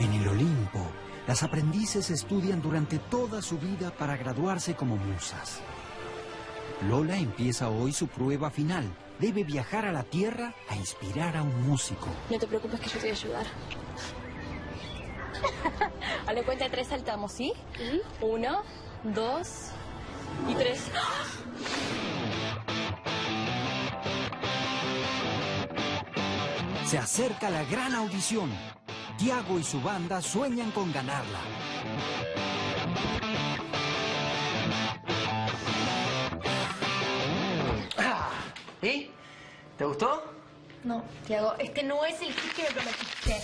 En el Olimpo, las aprendices estudian durante toda su vida para graduarse como musas. Lola empieza hoy su prueba final. Debe viajar a la Tierra a inspirar a un músico. No te preocupes que yo te voy a ayudar. a la cuenta de tres saltamos, ¿sí? Uno, dos y tres. Se acerca la gran audición. Tiago y su banda sueñan con ganarla. ¿Y? ¿Te gustó? No, Tiago, este no es el hit que me prometiste.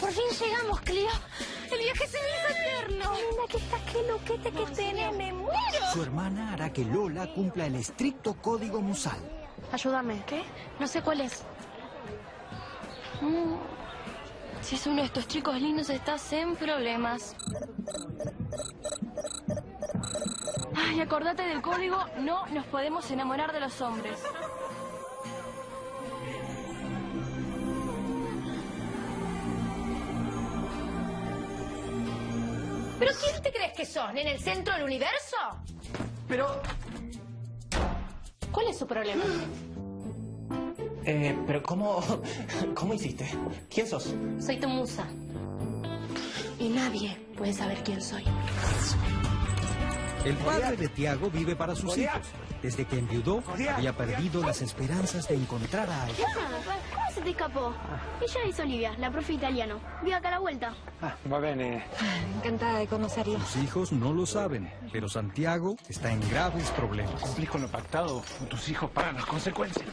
Por fin llegamos, Clio. El viaje se me hizo eterno. Mira que está qué loquete que tenés, me muero. Su hermana hará que Lola cumpla el estricto código musal. Ayúdame. ¿Qué? No sé cuál es. Mm. Si es uno de estos chicos lindos, estás en problemas. Ay, acordate del código, no nos podemos enamorar de los hombres. ¿Pero quién te crees que sos? ¿En el centro del universo? Pero... ¿Cuál es su problema? Eh, pero ¿cómo... ¿Cómo hiciste? ¿Quién sos? Soy tu musa. Y nadie puede saber quién soy. El padre de Tiago vive para sus hijos. Desde que enviudó, había perdido las esperanzas de encontrar a alguien. ¿Cómo se te escapó? Ella es Olivia, la profe italiano. Vive acá a la vuelta. Ah, va bene. Encantada de conocerlo. Sus hijos no lo saben, pero Santiago está en graves problemas. Cumplís con lo pactado, tus hijos pagan las consecuencias.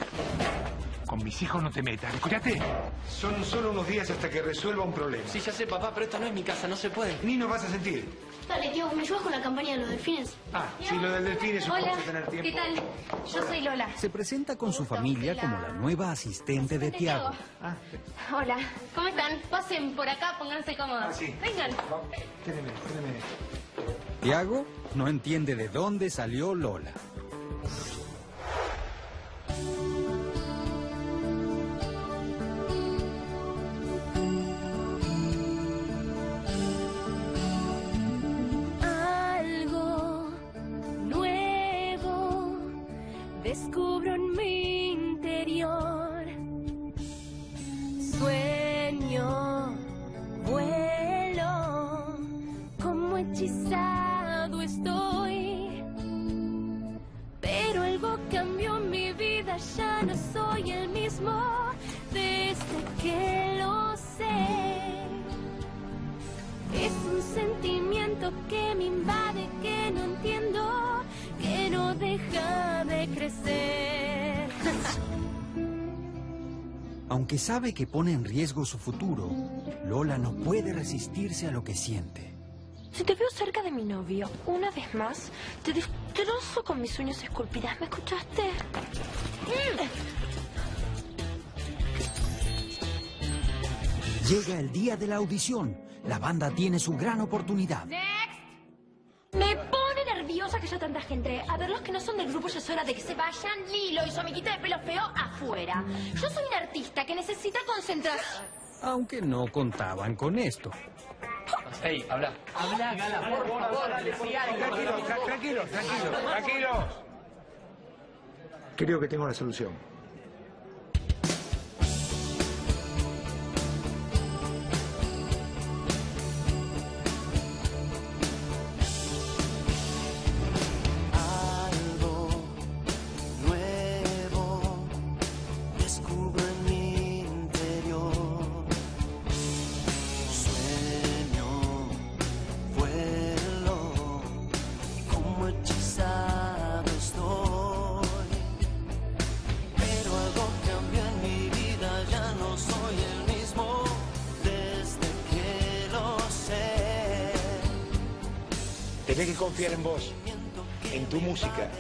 Con mis hijos no te metas, escúchate. Son solo unos días hasta que resuelva un problema. Sí, ya sé, papá, pero esta no es mi casa, no se puede. Ni nos vas a sentir. Dale, tío, ¿me ayudas con la campaña de los delfines? Ah, sí, lo del delfín es un Hola, poco tener tiempo. ¿qué tal? Yo soy Lola. Se presenta con su familia como la nueva asistente de Tiago. Hola. ¿Cómo están? Pasen por acá, pónganse cómodos. Ah, sí. Vengan. Quédeme, quédeme. Tiago no entiende de dónde salió Lola. Soy el mismo desde que lo sé. Es un sentimiento que me invade, que no entiendo, que no deja de crecer. Aunque sabe que pone en riesgo su futuro, Lola no puede resistirse a lo que siente. Si te veo cerca de mi novio, una vez más, te destrozo con mis uñas esculpidas. ¿Me escuchaste? Llega el día de la audición. La banda tiene su gran oportunidad. Me pone nerviosa que haya tanta gente. A ver, los que no son del grupo ya es hora de que se vayan. Lilo y su amiguita de pelo feo afuera. Yo soy un artista que necesita concentración. Aunque no contaban con esto. Ey, habla. Habla, Gala, por favor. Tranquilo, tra- tranquilo, tranquilo, tranquilo. Creo que tengo la solución. Tenés que confiar en vos, en tu música.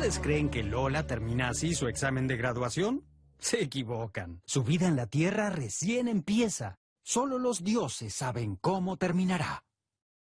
¿Ustedes creen que Lola termina así su examen de graduación? Se equivocan. Su vida en la Tierra recién empieza. Solo los dioses saben cómo terminará.